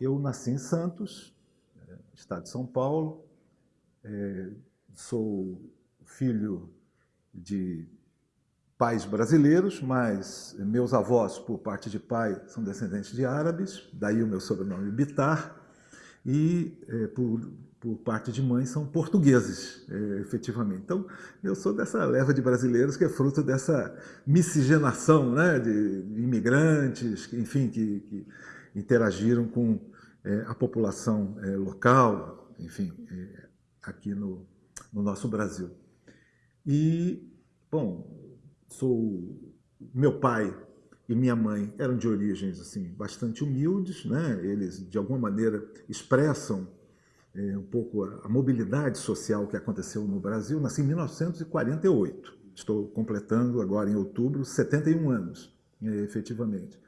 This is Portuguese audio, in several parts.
eu nasci em Santos, estado de São Paulo, é, sou filho de pais brasileiros, mas meus avós, por parte de pai, são descendentes de árabes, daí o meu sobrenome Bitar, e é, por, por parte de mãe são portugueses, é, efetivamente. Então, eu sou dessa leva de brasileiros que é fruto dessa miscigenação né, de imigrantes, enfim, que, que interagiram com é, a população é, local, enfim, é, aqui no, no nosso Brasil. E, bom, sou meu pai e minha mãe eram de origens assim bastante humildes, né? Eles de alguma maneira expressam é, um pouco a, a, mobilidade social que aconteceu no Brasil. Nasci em 1948. Estou completando agora em outubro 71 anos, é, efetivamente.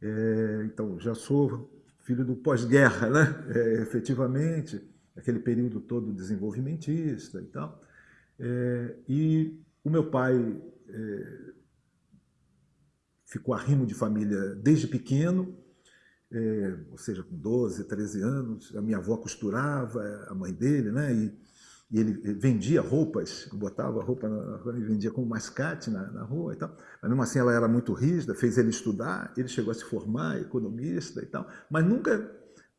É, então já sou filho do pós-guerra, né? É, efetivamente, aquele período todo desenvolvimentista e tal. É, e o meu pai é, ficou arrimo de família desde pequeno, é, ou seja, com 12, 13 anos. A minha avó costurava, a mãe dele, né? E, e ele vendia roupas, botava roupa na rua e vendia como mascate na, na, rua e tal. Mas mesmo assim ela era muito rígida, fez ele estudar, ele chegou a se formar, economista e tal, mas nunca,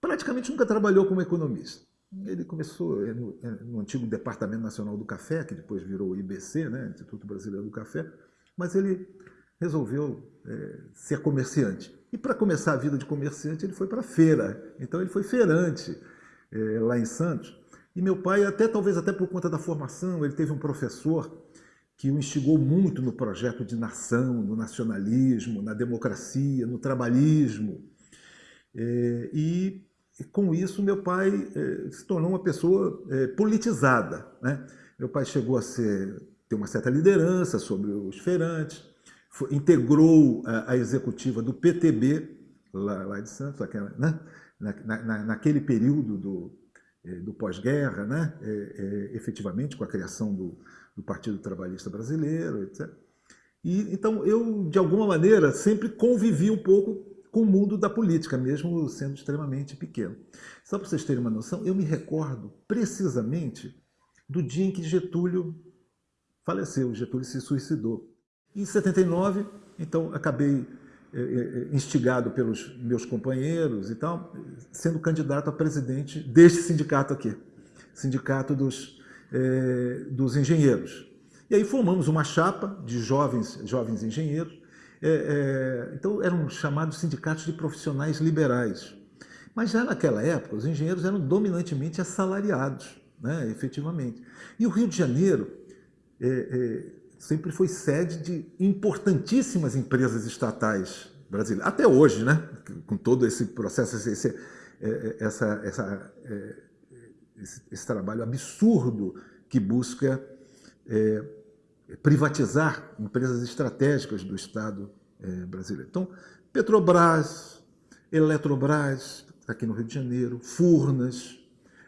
praticamente nunca trabalhou como economista. Ele começou é, no, é, no antigo Departamento Nacional do Café, que depois virou o IBC, né, Instituto Brasileiro do Café, mas ele resolveu é, ser comerciante. E para começar a vida de comerciante, ele foi para a feira. Então ele foi feirante é, lá em Santos. E meu pai, até talvez até por conta da formação, ele teve um professor que o instigou muito no projeto de nação, no nacionalismo, na democracia, no trabalhismo. É, e, com isso meu pai é, se tornou uma pessoa é, politizada. Né? Meu pai chegou a ser, ter uma certa liderança sobre os feirantes, foi, integrou a, a, executiva do PTB, lá, lá de Santos, né? na, na, naquele período do, do pós-guerra, né? É, é, efetivamente com a criação do, do, Partido Trabalhista Brasileiro, etc. E, então eu, de alguma maneira, sempre convivi um pouco com o mundo da política, mesmo sendo extremamente pequeno. Só para vocês terem uma noção, eu me recordo precisamente do dia em que Getúlio faleceu, Getúlio se suicidou. Em 79, então, acabei instigado pelos meus companheiros e tal, sendo candidato a presidente deste sindicato aqui, Sindicato dos, é, dos Engenheiros. E aí formamos uma chapa de jovens, jovens engenheiros, é, é, então eram chamados sindicatos de profissionais liberais. Mas já naquela época, os engenheiros eram dominantemente assalariados, né, efetivamente. E o Rio de Janeiro sempre foi sede de importantíssimas empresas estatais brasileiras. Até hoje, né? com todo esse processo, esse, é, é, essa, essa, é, esse, esse trabalho absurdo que busca é, privatizar empresas estratégicas do Estado é, brasileiro. Então, Petrobras, Eletrobras, aqui no Rio de Janeiro, Furnas,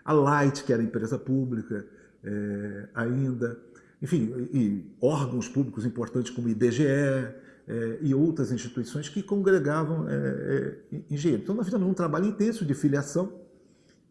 a Light, que era empresa pública é, ainda, enfim, e órgãos públicos importantes como o IBGE é, e outras instituições que congregavam é, é, engenheiros. Então nós fizemos um trabalho intenso de filiação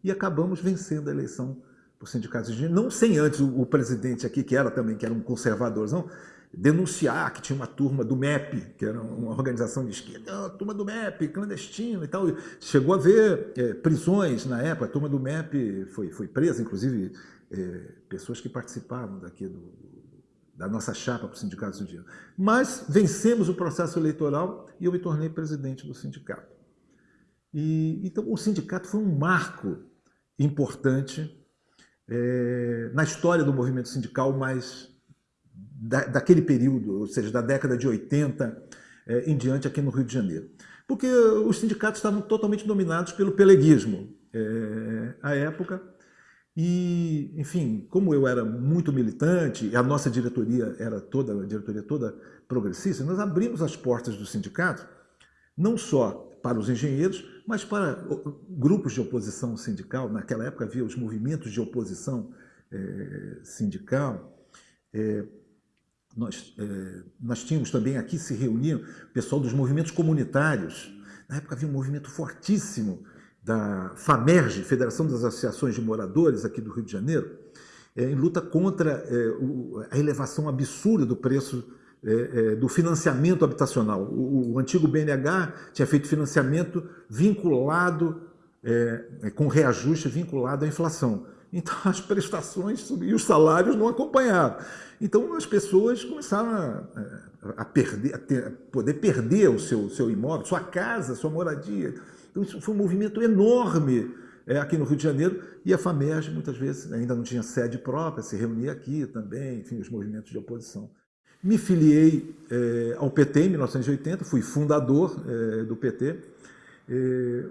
e acabamos vencendo a eleição por sindicatos de engenheiros, não sem antes o, o, presidente aqui, que era também que era um conservadorzão, denunciar que tinha uma turma do MEP, que era uma organização de esquerda, a turma do MEP, clandestino e tal. Chegou a haver é, prisões na época, a turma do MEP foi, foi presa, inclusive é, pessoas que participavam daqui do, da nossa chapa para o Sindicato Estudiantil. Mas vencemos o processo eleitoral e eu me tornei presidente do sindicato. E, então, o sindicato foi um marco importante é, na história do movimento sindical, mas da, daquele período, ou seja, da década de 80 é, em diante aqui no Rio de Janeiro. Porque os sindicatos estavam totalmente dominados pelo peleguismo é, à época, e, enfim, como eu era muito militante, a nossa diretoria era toda, a diretoria toda progressista, nós abrimos as portas do sindicato, não só para os engenheiros, mas para grupos de oposição sindical. Naquela época havia os movimentos de oposição é, sindical. É, nós, é, nós tínhamos também aqui se reuniam o pessoal dos movimentos comunitários. Na época havia um movimento fortíssimo da FAMERG, Federação das Associações de Moradores aqui do Rio de Janeiro, é, em luta contra é, o, a elevação absurda do preço é, é, do financiamento habitacional. O, o, antigo BNH tinha feito financiamento vinculado, é, é, com reajuste vinculado à inflação. Então as prestações e os salários não acompanhavam. Então as pessoas começaram a, a perder, a, ter, a poder perder o seu, seu imóvel, sua casa, sua moradia. Então isso foi um movimento enorme é, aqui no Rio de Janeiro, e a FAMERG muitas vezes ainda não tinha sede própria, se reunia aqui também, enfim, os movimentos de oposição. Me filiei é, ao PT em 1980, fui fundador é, do PT. É,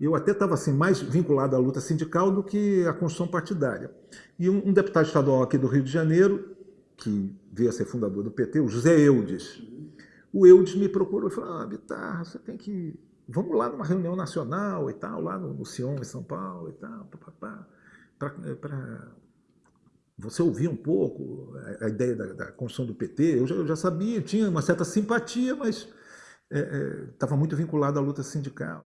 eu até estava assim, mais vinculado à luta sindical do que à construção partidária. E um, um, deputado estadual aqui do Rio de Janeiro, que veio a ser fundador do PT, o José Eudes, o Eudes me procurou e falou, ah, Bitar, você tem que vamos lá numa reunião nacional e tal, lá no, no Sion, em São Paulo e tal, para você ouvir um pouco a, a ideia da, da, construção do PT. Eu já, eu já, sabia, tinha uma certa simpatia, mas estava é, é, muito vinculado à luta sindical.